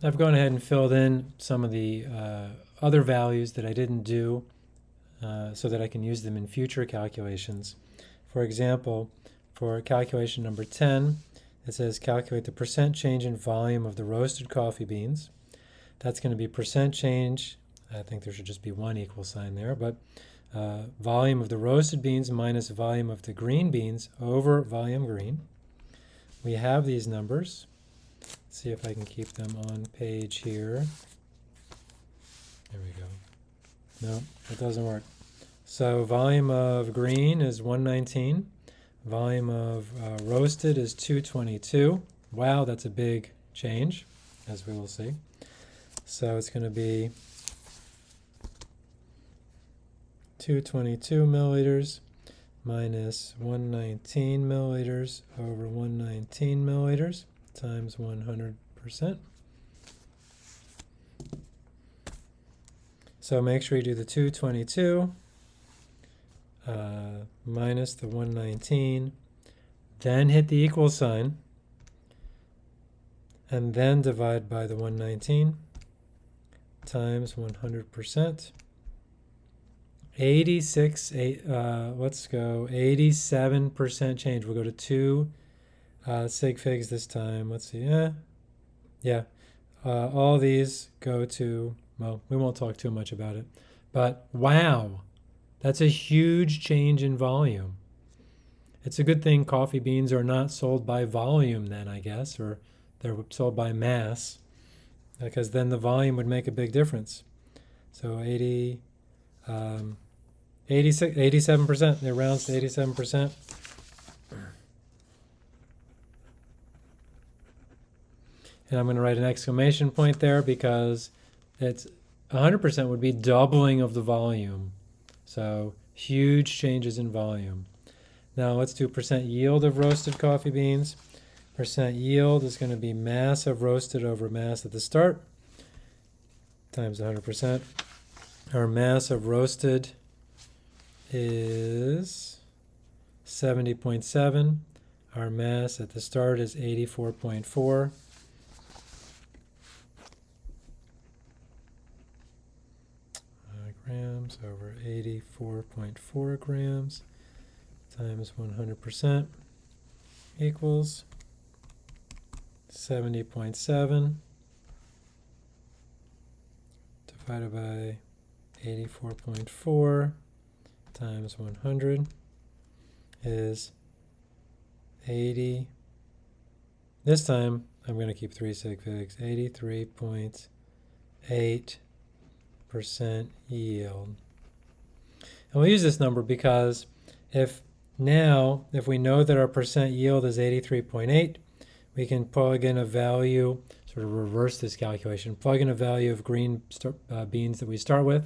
I've gone ahead and filled in some of the uh, other values that I didn't do uh, so that I can use them in future calculations. For example, for calculation number 10, it says calculate the percent change in volume of the roasted coffee beans. That's going to be percent change, I think there should just be one equal sign there, but uh, volume of the roasted beans minus volume of the green beans over volume green. We have these numbers. See if I can keep them on page here. There we go. No, it doesn't work. So volume of green is 119. Volume of uh, roasted is 222. Wow, that's a big change, as we will see. So it's going to be 222 milliliters minus 119 milliliters over 119 milliliters times 100%. So make sure you do the 222 uh, minus the 119, then hit the equal sign, and then divide by the 119 times 100%. 86, eight, uh, let's go, 87% change. We'll go to two uh, sig figs this time. Let's see, eh, yeah. Uh, all these go to, well, we won't talk too much about it, but wow, that's a huge change in volume. It's a good thing coffee beans are not sold by volume then, I guess, or they're sold by mass, because then the volume would make a big difference. So 80, um, 86, 87%, it rounds to 87%. And I'm going to write an exclamation point there because it's 100% would be doubling of the volume. So huge changes in volume. Now let's do percent yield of roasted coffee beans. Percent yield is going to be mass of roasted over mass at the start times 100%. Our mass of roasted is 70.7. Our mass at the start is 84.4. Uh, grams over 84.4 grams times 100% equals 70.7 divided by 84.4 times 100 is 80. This time I'm going to keep three sig figs. 83.8% yield. And we'll use this number because if now, if we know that our percent yield is 83.8, we can plug in a value, sort of reverse this calculation, plug in a value of green uh, beans that we start with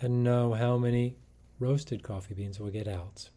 and know how many roasted coffee beans we'll get out.